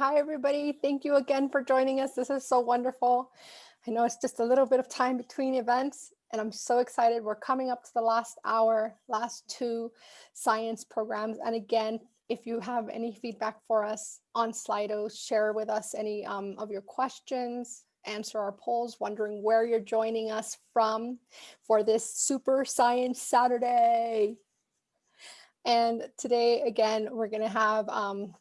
Hi, everybody. Thank you again for joining us. This is so wonderful. I know it's just a little bit of time between events, and I'm so excited. We're coming up to the last hour, last two science programs. And again, if you have any feedback for us on Slido, share with us any um, of your questions, answer our polls, wondering where you're joining us from for this Super Science Saturday. And today, again, we're going to have um,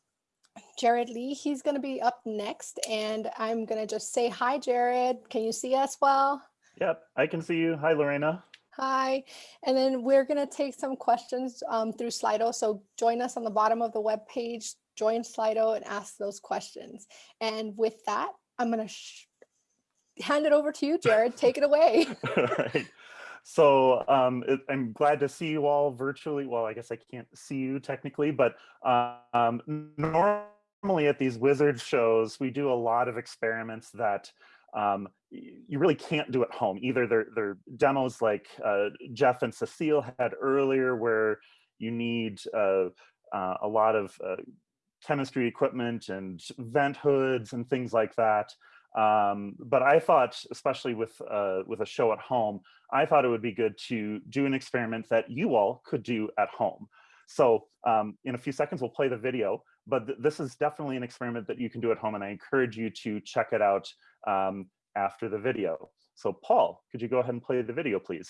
Jared Lee. He's going to be up next. And I'm going to just say hi, Jared. Can you see us well? Yep, I can see you. Hi, Lorena. Hi. And then we're going to take some questions um, through Slido. So join us on the bottom of the web page, join Slido and ask those questions. And with that, I'm going to hand it over to you, Jared. Take it away. all right. So um, it, I'm glad to see you all virtually. Well, I guess I can't see you technically, but um, normally at these wizard shows, we do a lot of experiments that um, you really can't do at home. Either they're, they're demos like uh, Jeff and Cecile had earlier where you need uh, uh, a lot of uh, chemistry equipment and vent hoods and things like that. Um, but I thought, especially with uh, with a show at home, I thought it would be good to do an experiment that you all could do at home. So um, in a few seconds, we'll play the video, but th this is definitely an experiment that you can do at home, and I encourage you to check it out um, after the video. So Paul, could you go ahead and play the video, please?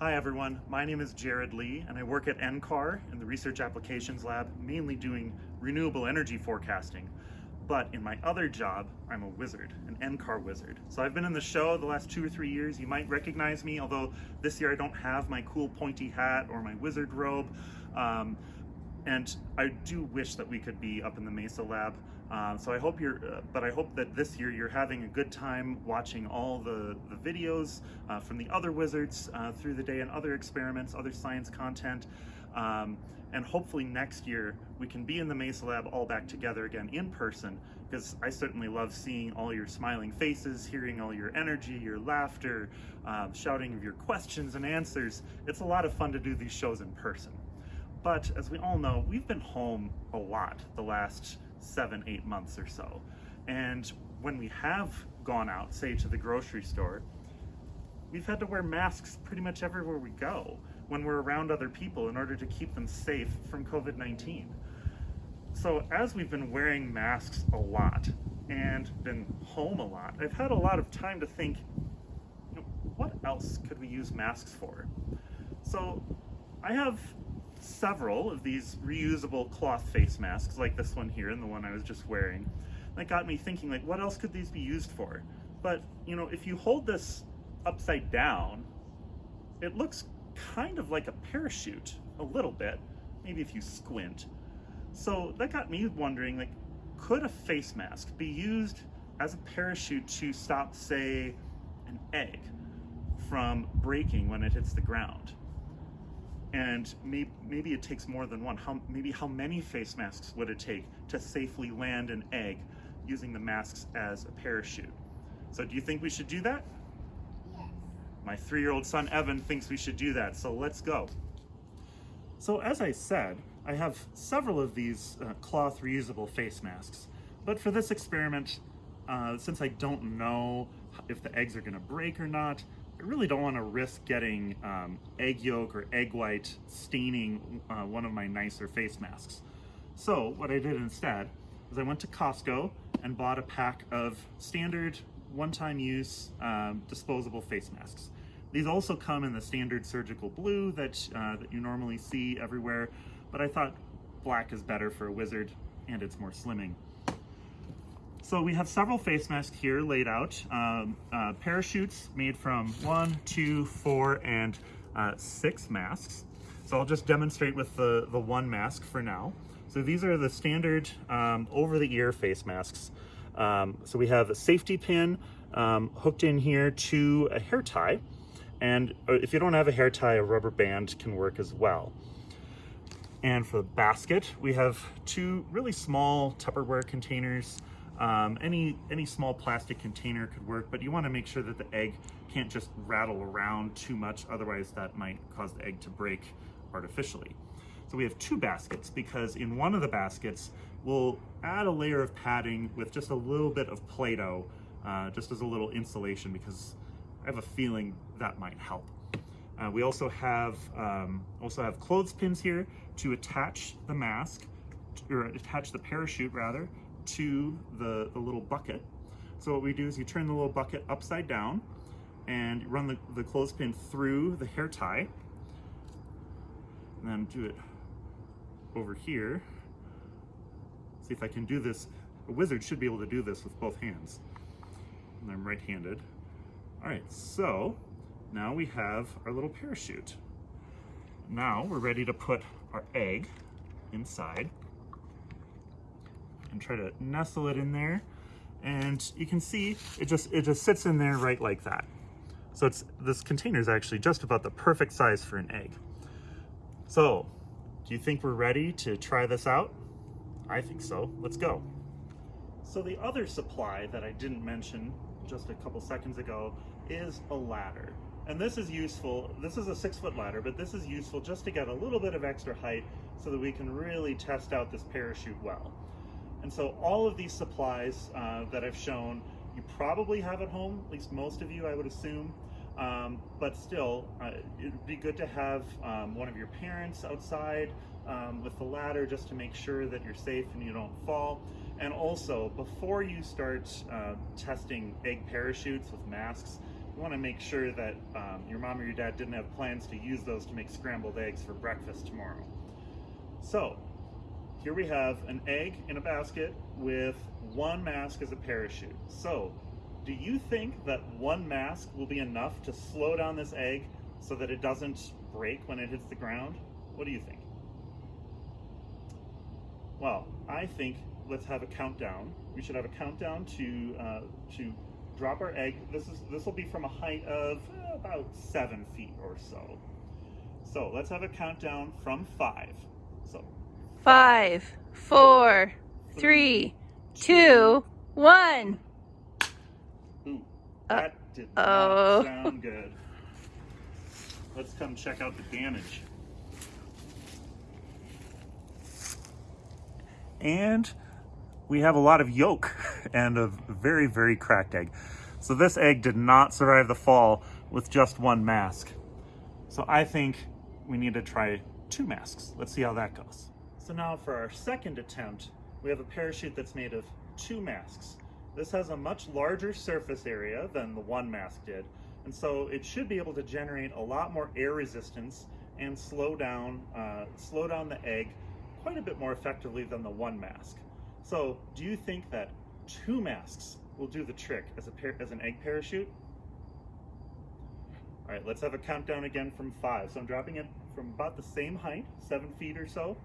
Hi everyone, my name is Jared Lee and I work at NCAR in the Research Applications Lab, mainly doing renewable energy forecasting. But in my other job, I'm a wizard, an NCAR wizard. So I've been in the show the last two or three years. You might recognize me, although this year I don't have my cool pointy hat or my wizard robe. Um, and I do wish that we could be up in the Mesa lab. Uh, so I hope you're, uh, but I hope that this year you're having a good time watching all the, the videos uh, from the other wizards uh, through the day and other experiments, other science content. Um, and hopefully next year we can be in the Mesa lab all back together again in person because I certainly love seeing all your smiling faces, hearing all your energy, your laughter, um, shouting of your questions and answers. It's a lot of fun to do these shows in person. But as we all know, we've been home a lot the last seven, eight months or so. And when we have gone out, say to the grocery store, we've had to wear masks pretty much everywhere we go when we're around other people in order to keep them safe from COVID-19. So as we've been wearing masks a lot and been home a lot, I've had a lot of time to think, you know, what else could we use masks for? So I have several of these reusable cloth face masks like this one here and the one I was just wearing. That got me thinking like what else could these be used for? But you know if you hold this upside down it looks kind of like a parachute a little bit maybe if you squint. So that got me wondering like could a face mask be used as a parachute to stop say an egg from breaking when it hits the ground? and may, maybe it takes more than one. How, maybe how many face masks would it take to safely land an egg using the masks as a parachute? So do you think we should do that? My three-year-old son Evan thinks we should do that, so let's go. So as I said, I have several of these uh, cloth reusable face masks, but for this experiment, uh, since I don't know if the eggs are gonna break or not, I really don't want to risk getting um, egg yolk or egg white staining uh, one of my nicer face masks. So what I did instead is I went to Costco and bought a pack of standard one-time use um, disposable face masks. These also come in the standard surgical blue that, uh, that you normally see everywhere, but I thought black is better for a wizard and it's more slimming. So we have several face masks here laid out. Um, uh, parachutes made from one, two, four, and uh, six masks. So I'll just demonstrate with the, the one mask for now. So these are the standard um, over-the-ear face masks. Um, so we have a safety pin um, hooked in here to a hair tie. And uh, if you don't have a hair tie, a rubber band can work as well. And for the basket, we have two really small Tupperware containers um, any, any small plastic container could work, but you wanna make sure that the egg can't just rattle around too much, otherwise that might cause the egg to break artificially. So we have two baskets because in one of the baskets, we'll add a layer of padding with just a little bit of Play-Doh, uh, just as a little insulation because I have a feeling that might help. Uh, we also have um, also have clothespins here to attach the mask, or attach the parachute rather, to the, the little bucket. So what we do is you turn the little bucket upside down and run the, the clothespin through the hair tie. And then do it over here. See if I can do this. A wizard should be able to do this with both hands. And I'm right-handed. All right, so now we have our little parachute. Now we're ready to put our egg inside and try to nestle it in there. And you can see it just it just sits in there right like that. So it's this container is actually just about the perfect size for an egg. So do you think we're ready to try this out? I think so. Let's go. So the other supply that I didn't mention just a couple seconds ago is a ladder. And this is useful, this is a six foot ladder, but this is useful just to get a little bit of extra height so that we can really test out this parachute well. And so all of these supplies uh, that I've shown, you probably have at home, at least most of you I would assume, um, but still, uh, it'd be good to have um, one of your parents outside um, with the ladder just to make sure that you're safe and you don't fall. And also, before you start uh, testing egg parachutes with masks, you want to make sure that um, your mom or your dad didn't have plans to use those to make scrambled eggs for breakfast tomorrow. So, here we have an egg in a basket with one mask as a parachute. So, do you think that one mask will be enough to slow down this egg so that it doesn't break when it hits the ground? What do you think? Well, I think let's have a countdown. We should have a countdown to uh, to drop our egg. This is this will be from a height of about seven feet or so. So let's have a countdown from five. So five, four, three, two, one. Ooh, Uh, that did oh. not sound good. Let's come check out the damage. And we have a lot of yolk and a very, very cracked egg. So this egg did not survive the fall with just one mask. So I think we need to try two masks. Let's see how that goes. So now for our second attempt, we have a parachute that's made of two masks. This has a much larger surface area than the one mask did, and so it should be able to generate a lot more air resistance and slow down, uh, slow down the egg quite a bit more effectively than the one mask. So do you think that two masks will do the trick as, a par as an egg parachute? All right, let's have a countdown again from five. So I'm dropping it from about the same height, seven feet or so.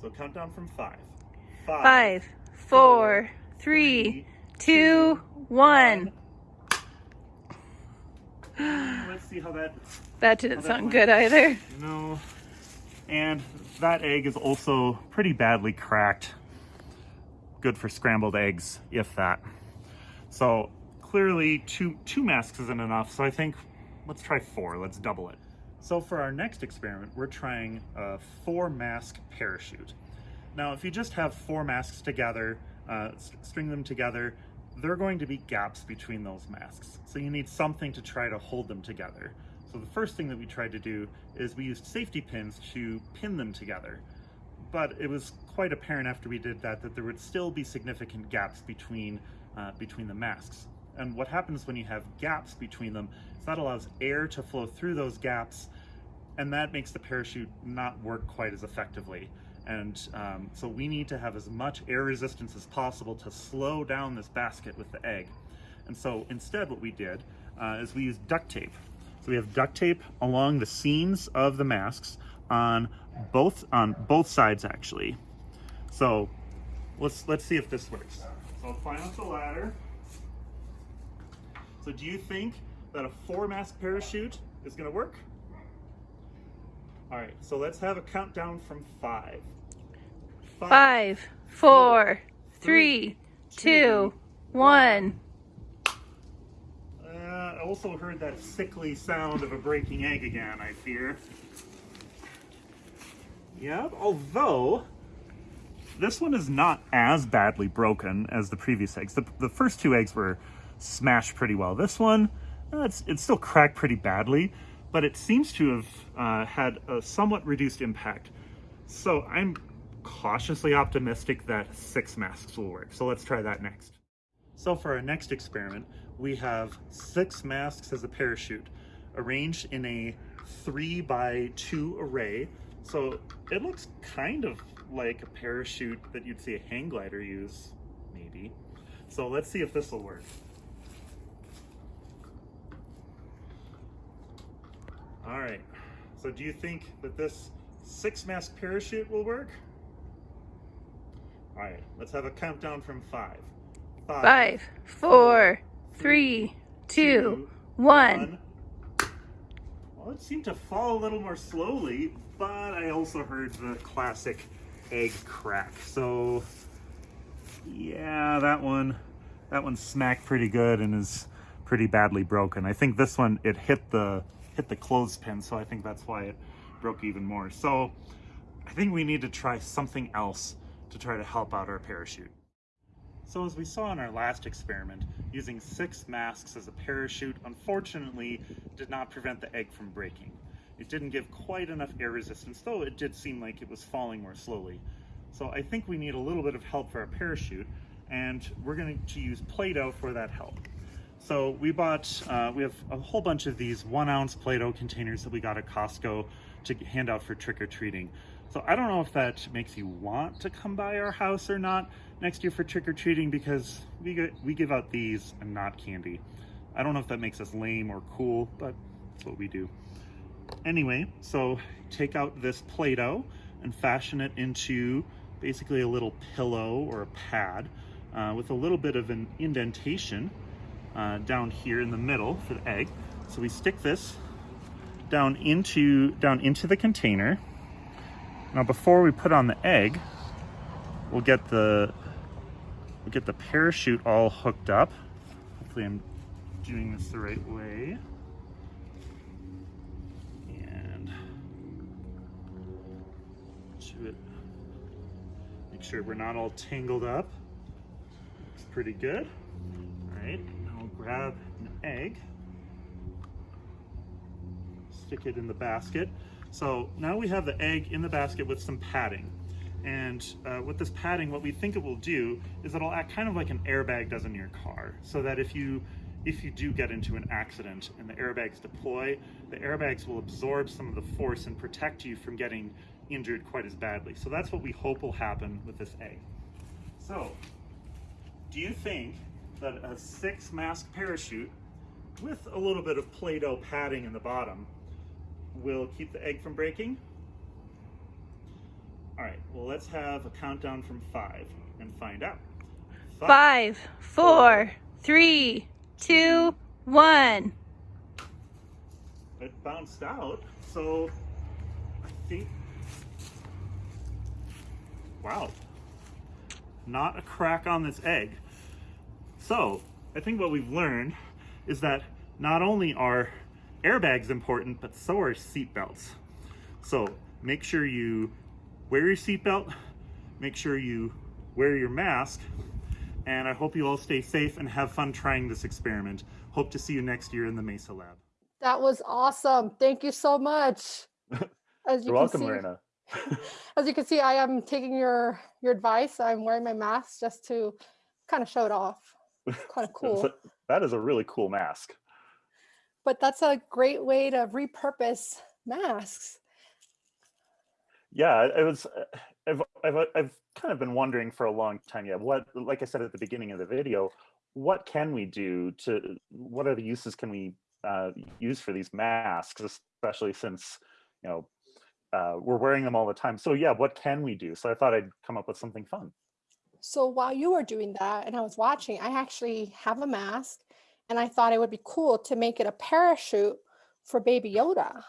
So countdown from five. Five, four, three, two, one. Let's see how that That didn't sound good either. No. And that egg is also pretty badly cracked. Good for scrambled eggs, if that. So clearly two, two masks isn't enough, so I think let's try four, let's double it. So for our next experiment, we're trying a four mask parachute. Now, if you just have four masks together, uh, st- string them together, there are going to be gaps between those masks. So you need something to try to hold them together. So the first thing that we tried to do is we used safety pins to pin them together. But it was quite apparent after we did that that there would still be significant gaps between, uh, between the masks. And what happens when you have gaps between them is that allows air to flow through those gaps and that makes the parachute not work quite as effectively. And um, so we need to have as much air resistance as possible to slow down this basket with the egg. And so instead what we did uh, is we used duct tape. So we have duct tape along the seams of the masks on both on both sides actually. So let's let's see if this works. So I'll climb up the ladder. So do you think that a four mask parachute is gonna work? All right, so let's have a countdown from five. Five, four, three, two, one. Also heard that sickly sound of a breaking egg again, I fear. Yeah, although this one is not as badly broken as the previous eggs. The, the first two eggs were smashed pretty well. This one, uh, it's, it's still cracked pretty badly, but it seems to have uh, had a somewhat reduced impact. So I'm cautiously optimistic that six masks will work. So let's try that next. So for our next experiment, we have six masks as a parachute arranged in a three by two array. So it looks kind of like a parachute that you'd see a hang glider use, maybe. So let's see if this will work. All right, so do you think that this six mask parachute will work? All right, let's have a countdown from five. Five, four, three, two, one. Well, it seemed to fall a little more slowly, but I also heard the classic egg crack. So yeah, that one, that one smacked pretty good and is pretty badly broken. I think this one, it hit the, hit the clothespin. So I think that's why it broke even more. So I think we need to try something else to try to help out our parachute. So as we saw in our last experiment, using six masks as a parachute unfortunately did not prevent the egg from breaking. It didn't give quite enough air resistance, though it did seem like it was falling more slowly. So I think we need a little bit of help for our parachute, and we're going to use Play-Doh for that help. So we bought, uh, we have a whole bunch of these one ounce Play-Doh containers that we got at Costco to hand out for trick-or-treating. So I don't know if that makes you want to come by our house or not next year for trick-or-treating because we, get, we give out these and not candy. I don't know if that makes us lame or cool, but that's what we do. Anyway, so take out this Play-Doh and fashion it into basically a little pillow or a pad uh, with a little bit of an indentation uh, down here in the middle for the egg. So we stick this down into, down into the container now before we put on the egg, we'll get the we'll get the parachute all hooked up. Hopefully I'm doing this the right way. And to it. Make sure we're not all tangled up. Looks pretty good. All right, now we'll grab an egg, stick it in the basket. So now we have the egg in the basket with some padding. And uh, with this padding, what we think it will do is it'll act kind of like an airbag does in your car. So that if you if you do get into an accident and the airbags deploy, the airbags will absorb some of the force and protect you from getting injured quite as badly. So that's what we hope will happen with this egg. So, do you think that a six mask parachute with a little bit of Play-Doh padding in the bottom will keep the egg from breaking. All right, well, let's have a countdown from five and find out. Five, five four, three, two, one. It bounced out, so I think, wow, not a crack on this egg. So I think what we've learned is that not only are airbags important, but so are seatbelts. So make sure you wear your seatbelt, make sure you wear your mask, and I hope you all stay safe and have fun trying this experiment. Hope to see you next year in the Mesa Lab. That was awesome. Thank you so much. As you You're welcome, see, Marina. as you can see, I am taking your your advice. I'm wearing my mask just to kind of show it off. Kind of cool. that is a really cool mask but that's a great way to repurpose masks. Yeah, it was. Uh, I've, I've, uh, I've kind of been wondering for a long time. Yeah, what, like I said at the beginning of the video, what can we do to, what are the uses can we uh, use for these masks, especially since, you know, uh, we're wearing them all the time. So yeah, what can we do? So I thought I'd come up with something fun. So while you were doing that and I was watching, I actually have a mask and I thought it would be cool to make it a parachute for Baby Yoda.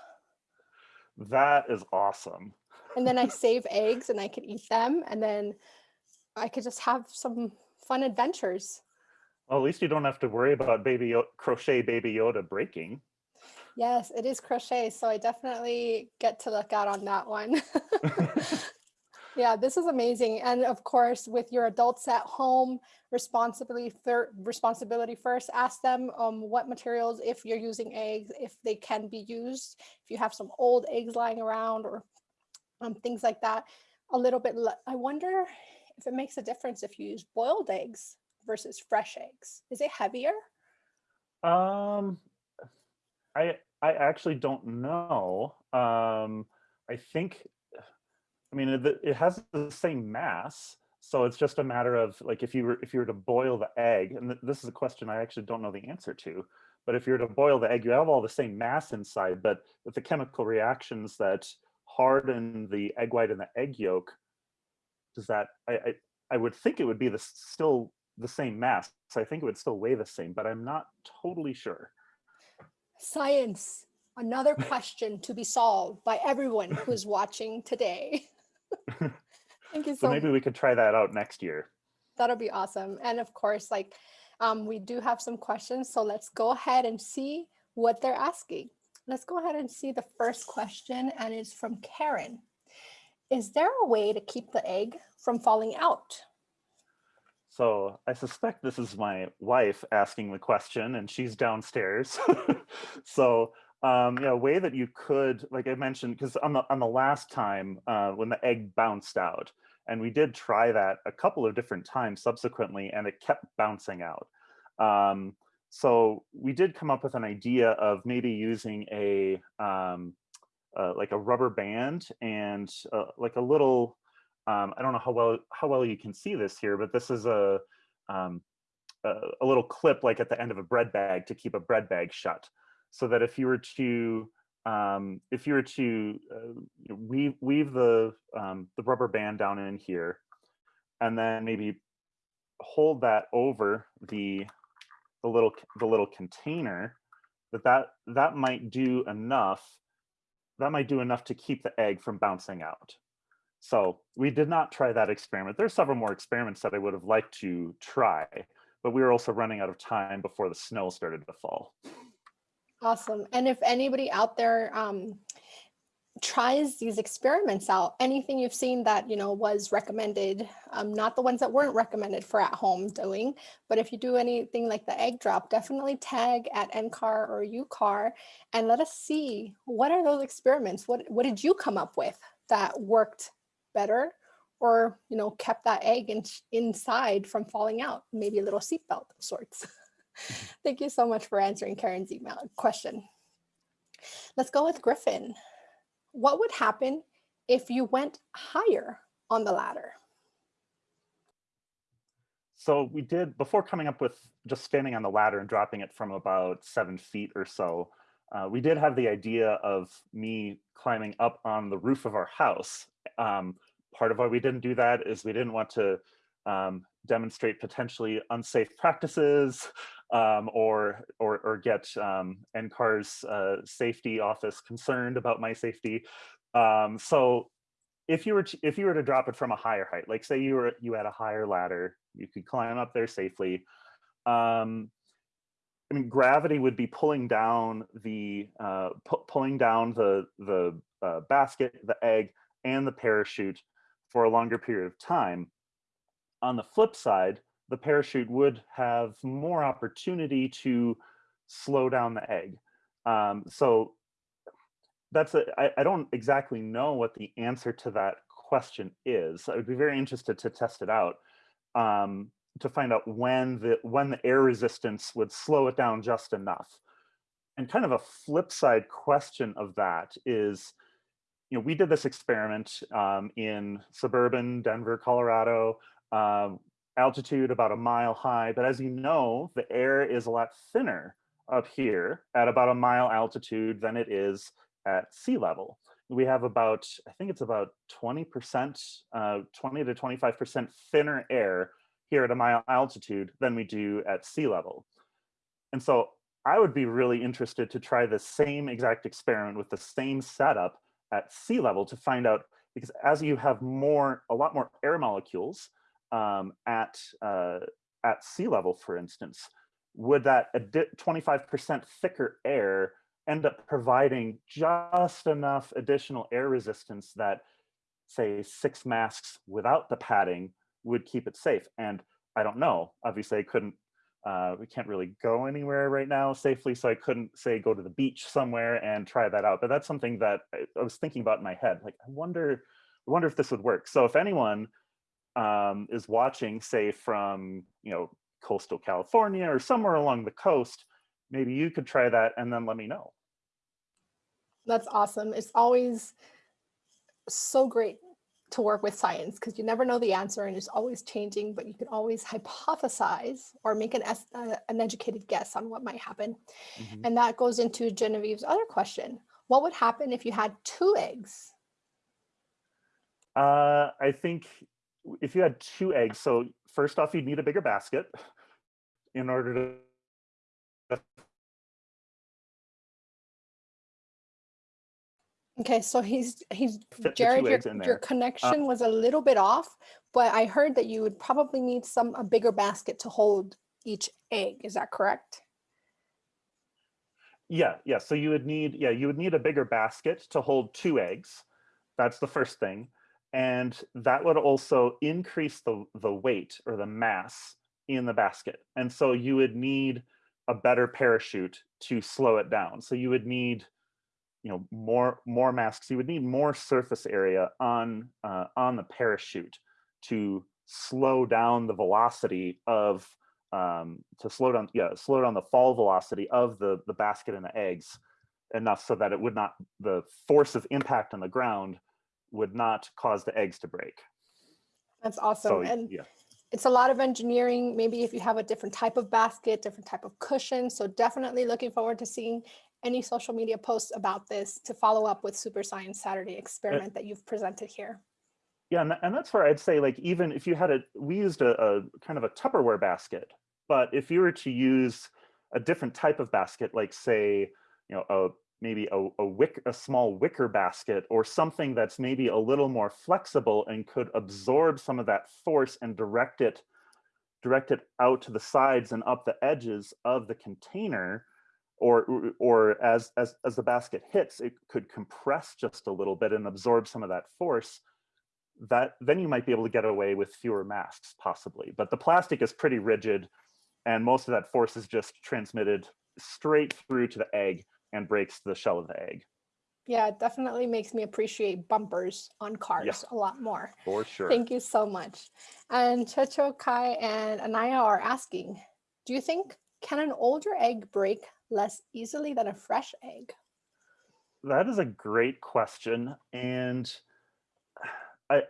That is awesome. and then I save eggs and I could eat them and then I could just have some fun adventures. Well, at least you don't have to worry about baby crochet baby Yoda breaking. Yes, it is crochet, so I definitely get to look out on that one. Yeah, this is amazing. And of course, with your adults at home, responsibility responsibility first, ask them um, what materials, if you're using eggs, if they can be used, if you have some old eggs lying around or um, things like that. A little bit, I wonder if it makes a difference if you use boiled eggs versus fresh eggs. Is it heavier? Um, I I actually don't know. Um, I think, It, it has the same mass, so it's just a matter of like if you were if you were to boil the egg, and th- this is a question I actually don't know the answer to. But if you were to boil the egg, you have all the same mass inside, but with the chemical reactions that harden the egg white and the egg yolk, does that I I, I would think it would be the still the same mass. So I think it would still weigh the same, but I'm not totally sure. Science, another question to be solved by everyone who's watching today. Thank you So so maybe we could try that out next year. That'll be awesome. And of course, like um, we do have some questions. So let's go ahead and see what they're asking. Let's go ahead and see the first question, and it's from Karen. Is there a way to keep the egg from falling out? So I suspect this is my wife asking the question, and she's downstairs. so um, yeah, a way that you could, like I mentioned, because on the on the last time uh, when the egg bounced out, and we did try that a couple of different times subsequently, and it kept bouncing out. Um, so we did come up with an idea of maybe using a um, uh, like a rubber band and uh, like a little um, I don't know how well how well you can see this here, but this is a um, a, a little clip like at the end of a bread bag to keep a bread bag shut, so that if you were to um, if you were to uh, weave weave the um, the rubber band down in here, and then maybe hold that over the the little the little container, that that that might do enough. That might do enough to keep the egg from bouncing out. So we did not try that experiment. There's several more experiments that I would have liked to try, but we were also running out of time before the snow started to fall. Awesome. And if anybody out there um, tries these experiments out, anything you've seen that, you know, was recommended, um, not the ones that weren't recommended for at home doing, but if you do anything like the egg drop, definitely tag at NCAR or UCAR and let us see what are those experiments? What, what did you come up with that worked better or, you know, kept that egg in, inside from falling out? Maybe a little seatbelt of sorts. Thank you so much for answering Karen's email question. Let's go with Griffin. What would happen if you went higher on the ladder? So we did, before coming up with just standing on the ladder and dropping it from about seven feet or so, uh, we did have the idea of me climbing up on the roof of our house. Um, part of why we didn't do that is we didn't want to um, demonstrate potentially unsafe practices um, or, or, or get um, NCAR's uh, safety office concerned about my safety. Um, so if you were to, if you were to drop it from a higher height, like say you were you had a higher ladder, you could climb up there safely. Um, I mean, gravity would be pulling down the uh, pu- pulling down the the uh, basket, the egg, and the parachute for a longer period of time. On the flip side, the parachute would have more opportunity to slow down the egg. Um, so that's a, I, I don't exactly know what the answer to that question is. I would be very interested to test it out um, to find out when the when the air resistance would slow it down just enough. And kind of a flip side question of that is, you know, we did this experiment um, in suburban Denver, Colorado, um, altitude about a mile high. But as you know, the air is a lot thinner up here at about a mile altitude than it is at sea level. We have about, I think it's about 20%, uh, 20 to 25% thinner air here at a mile altitude than we do at sea level. And so I would be really interested to try the same exact experiment with the same setup at sea level to find out, because as you have more, a lot more air molecules um, at, uh, at sea level, for instance, would that 25% thicker air end up providing just enough additional air resistance that say six masks without the padding would keep it safe. And I don't know, obviously I couldn't, uh, we can't really go anywhere right now safely. So I couldn't say, go to the beach somewhere and try that out. But that's something that I, I was thinking about in my head. Like, I wonder, I wonder if this would work. So if anyone um, is watching, say from, you know, coastal California or somewhere along the coast, maybe you could try that and then let me know. That's awesome. It's always so great to work with science because you never know the answer and it's always changing, but you can always hypothesize or make an, uh, an educated guess on what might happen. Mm -hmm. And that goes into Genevieve's other question. What would happen if you had two eggs? Uh, I think if you had two eggs, so first off, you'd need a bigger basket in order to Okay, so he's he's Jared, your, your connection uh, was a little bit off, but I heard that you would probably need some a bigger basket to hold each egg. Is that correct? Yeah, yeah. So you would need, yeah, you would need a bigger basket to hold two eggs. That's the first thing. And that would also increase the, the weight or the mass in the basket. And so you would need a better parachute to slow it down. So you would need you know more more masks you would need more surface area on uh, on the parachute to slow down the velocity of um, to slow down yeah slow down the fall velocity of the the basket and the eggs enough so that it would not the force of impact on the ground would not cause the eggs to break. That's awesome. So, and yeah. it's a lot of engineering. Maybe if you have a different type of basket different type of cushion. So definitely looking forward to seeing any social media posts about this to follow up with Super Science Saturday eh, experiment that you've presented here. Yeah, and, and that's where I'd say like even if you had a, we used a, a kind of a Tupperware basket, but if you were to use a different type of basket, like say, you know, a maybe a, a wick, a small wicker basket or something that's maybe a little more flexible and could absorb some of that force and direct it, direct it out to the sides and up the edges of the container, or or as as as the basket hits it could compress just a little bit and absorb some of that force that then you might be able to get away with fewer masks possibly. But the plastic is pretty rigid and most of that force is just transmitted straight through to the egg and breaks the shell of the egg yeah it definitely makes me appreciate bumpers on cars yeah, a lot more for sure thank you so much and checho kai and anaya are asking do you think can an older egg break less easily than a fresh egg? That is a great question. And I,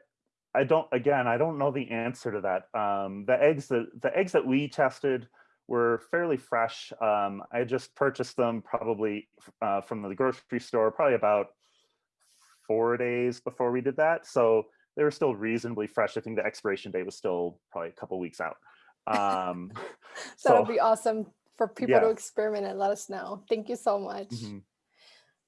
I don't, again, I don't know the answer to that. Um, the eggs that, the eggs that we tested were fairly fresh. Um, I just purchased them probably uh, from the grocery store, probably about four days before we did that. So they were still reasonably fresh. I think the expiration date was still probably a couple weeks out. Um, that would so, be awesome for people yeah. to experiment and let us know. Thank you so much. Mm -hmm.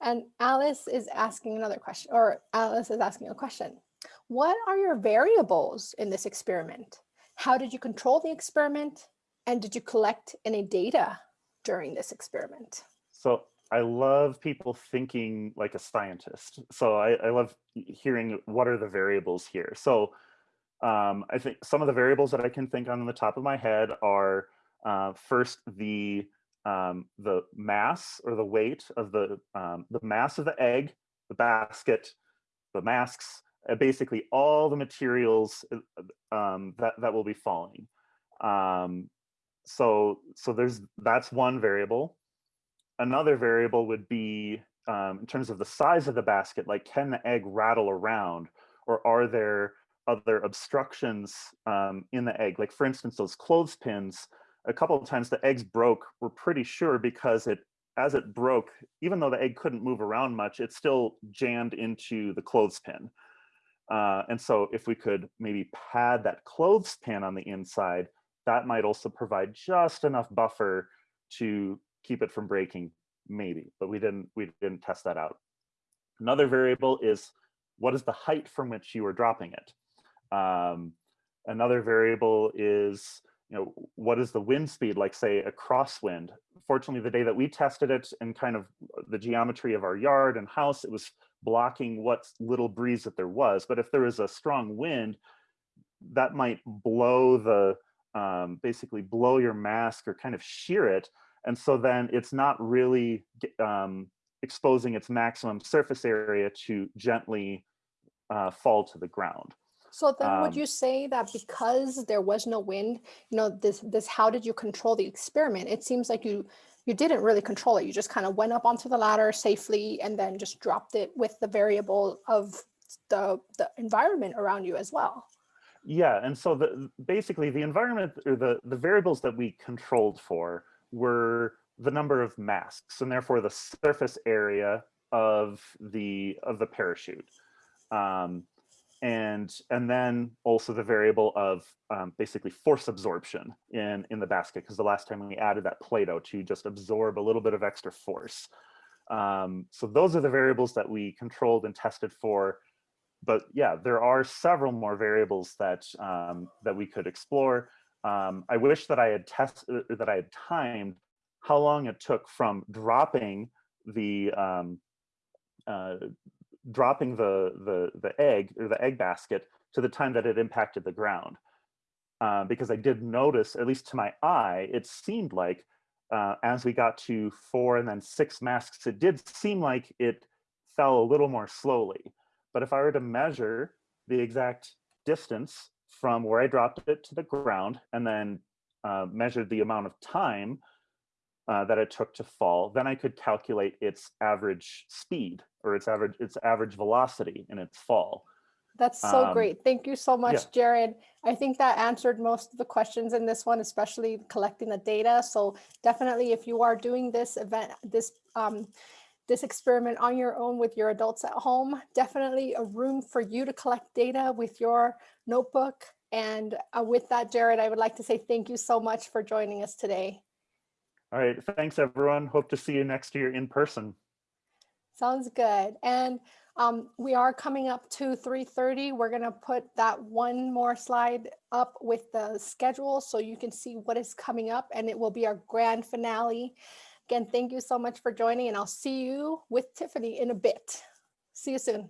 And Alice is asking another question, or Alice is asking a question. What are your variables in this experiment? How did you control the experiment? And did you collect any data during this experiment? So I love people thinking like a scientist. So I, I love hearing what are the variables here. So um, I think some of the variables that I can think on the top of my head are uh, first the um, the mass or the weight of the um, the mass of the egg, the basket, the masks, uh, basically all the materials uh, um, that that will be falling. Um, so so there's that's one variable. Another variable would be um, in terms of the size of the basket, like can the egg rattle around, or are there other obstructions um, in the egg? Like for instance, those clothespins a couple of times the eggs broke, we're pretty sure because it, as it broke, even though the egg couldn't move around much, it still jammed into the clothespin. Uh, and so if we could maybe pad that clothespin on the inside, that might also provide just enough buffer to keep it from breaking, maybe, but we didn't, we didn't test that out. Another variable is what is the height from which you are dropping it? Um, another variable is you know, what is the wind speed like, say, a crosswind? Fortunately, the day that we tested it and kind of the geometry of our yard and house, it was blocking what little breeze that there was. But if there is a strong wind, that might blow the, um, basically blow your mask or kind of shear it. And so then it's not really um, exposing its maximum surface area to gently uh, fall to the ground. So then would Um, you say that because there was no wind, you know, this, this, how did you control the experiment? It seems like you, you didn't really control it. You just kind of went up onto the ladder safely and then just dropped it with the variable of the, the environment around you as well. Yeah, and so the basically the environment or the the variables that we controlled for were the number of masks and therefore the surface area of the of the parachute. Um, and and then also the variable of um, basically force absorption in in the basket because the last time we added that Play-Doh to just absorb a little bit of extra force. Um, so those are the variables that we controlled and tested for. But yeah, there are several more variables that um, that we could explore. Um, I wish that I had tested that I had timed how long it took from dropping the um, uh, dropping the, the, the egg or the egg basket to the time that it impacted the ground. Uh, because I did notice, at least to my eye, it seemed like uh, as we got to four and then six masks, it did seem like it fell a little more slowly. But if I were to measure the exact distance from where I dropped it to the ground and then uh, measured the amount of time uh, that it took to fall, then I could calculate its average speed or its average its average velocity in its fall. That's so Um, great. Thank you so much, yeah. Jared. I think that answered most of the questions in this one, especially collecting the data. So definitely if you are doing this event, this um, this experiment on your own with your adults at home, definitely a room for you to collect data with your notebook. And uh, with that, Jared, I would like to say thank you so much for joining us today. All right, thanks everyone. Hope to see you next year in person. Sounds good. And um, we are coming up to 3.30. We're gonna put that one more slide up with the schedule so you can see what is coming up and it will be our grand finale. Again, thank you so much for joining and I'll see you with Tiffany in a bit. See you soon.